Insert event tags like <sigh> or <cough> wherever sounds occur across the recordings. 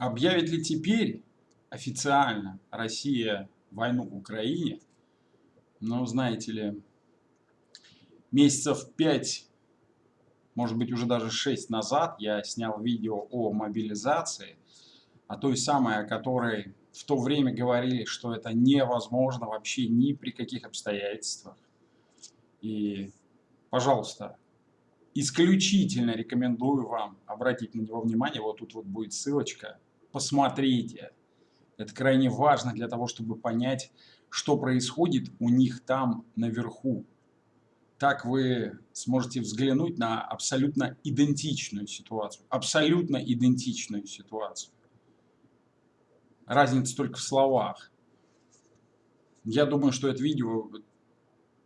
Объявит ли теперь официально Россия войну Украине? Ну, знаете ли, месяцев пять, может быть уже даже шесть назад я снял видео о мобилизации, о той самой, о которой в то время говорили, что это невозможно вообще ни при каких обстоятельствах. И, пожалуйста, исключительно рекомендую вам обратить на него внимание. Вот тут вот будет ссылочка посмотрите. Это крайне важно для того, чтобы понять, что происходит у них там наверху. Так вы сможете взглянуть на абсолютно идентичную ситуацию. Абсолютно идентичную ситуацию. Разница только в словах. Я думаю, что это видео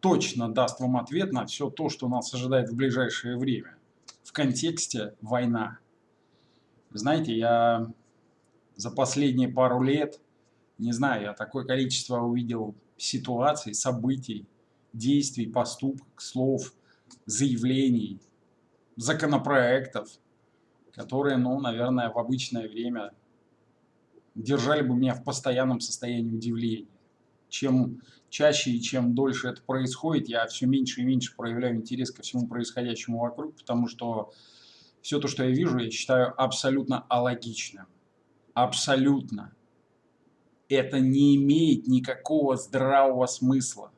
точно даст вам ответ на все то, что нас ожидает в ближайшее время. В контексте война. Знаете, я за последние пару лет, не знаю, я такое количество увидел ситуаций, событий, действий, поступок, слов, заявлений, законопроектов, которые, ну, наверное, в обычное время держали бы меня в постоянном состоянии удивления. Чем чаще и чем дольше это происходит, я все меньше и меньше проявляю интерес ко всему происходящему вокруг, потому что все то, что я вижу, я считаю абсолютно алогичным абсолютно. Это не имеет никакого здравого смысла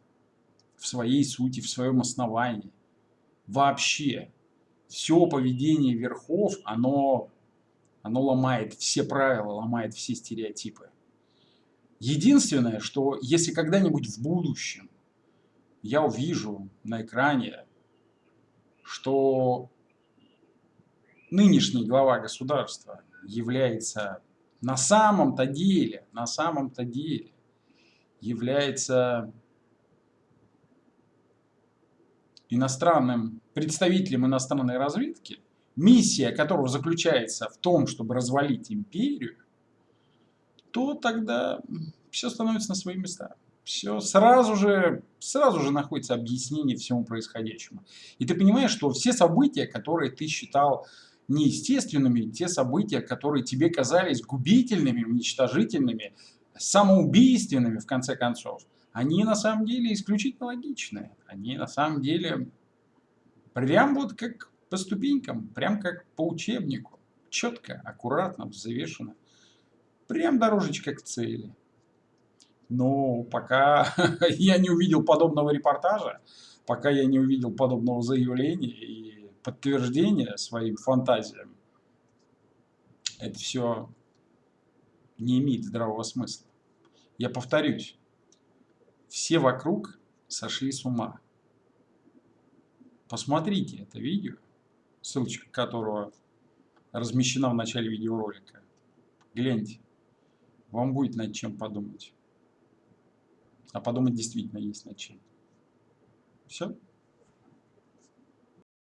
в своей сути, в своем основании. Вообще. Все поведение верхов, оно, оно ломает все правила, ломает все стереотипы. Единственное, что если когда-нибудь в будущем я увижу на экране, что нынешний глава государства является на самом-то деле, на самом-то деле является иностранным представителем иностранной разведки, миссия которого заключается в том, чтобы развалить империю, то тогда все становится на свои места. Все сразу же, сразу же находится объяснение всему происходящему. И ты понимаешь, что все события, которые ты считал неестественными те события, которые тебе казались губительными, уничтожительными, самоубийственными, в конце концов, они на самом деле исключительно логичные. Они на самом деле прям вот как по ступенькам, прям как по учебнику. Четко, аккуратно, взвешенно. Прям дорожечка к цели. Но пока <laughs> я не увидел подобного репортажа, пока я не увидел подобного заявления и подтверждение своим фантазиям, это все не имеет здравого смысла. Я повторюсь, все вокруг сошли с ума. Посмотрите это видео, ссылочка которого размещена в начале видеоролика. Гляньте, вам будет над чем подумать. А подумать действительно есть над чем. Все.